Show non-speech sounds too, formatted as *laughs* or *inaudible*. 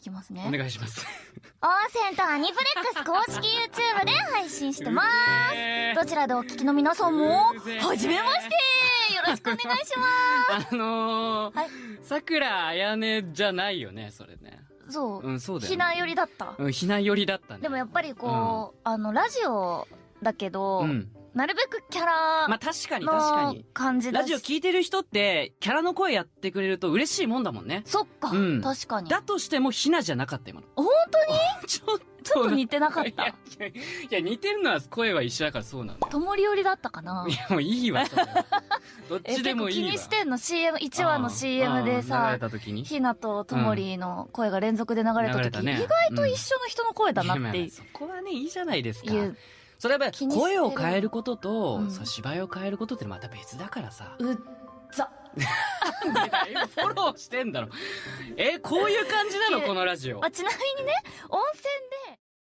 きますね。お願いします。温泉とアニプレックス公式 YouTube で配信してます。え。ーどちらでお聞きの皆さんもはじめまして。よろしくお願いしま *laughs* あのーはい。さくらあやねじゃないよねそれね。すそう、うんそうだよ、ね、ひな寄りだった。うんひな寄りだったね。でもやっぱりこう、あのラジオだけど、うんなるべくキャラまあ確かに確かのに。感じラジオ聞いてる人ってキャラの声やってくれると嬉しいもんだもんね。そっか、うん。確かに。だとしてもひなじゃなかった今の。本ちょっちょっと似てなかった。いやいや似てるのは声は一緒だからそうなんだよ。ともり寄りだったかな。いやもういいわ *laughs* どっえちでもいいわ。気にしてんの？CM1 話の CM でさひなとともりの声が連続で流れた時、ね。意外と一緒の人の声だなってそこはねいいじゃないですかそれはやっぱ声を変えることと、うん。そう芝居を変えることってまた別だからさ。うっざ。*laughs* フォローしてんだろ。えこういう感じなの？このラジオ。あちなみにね温泉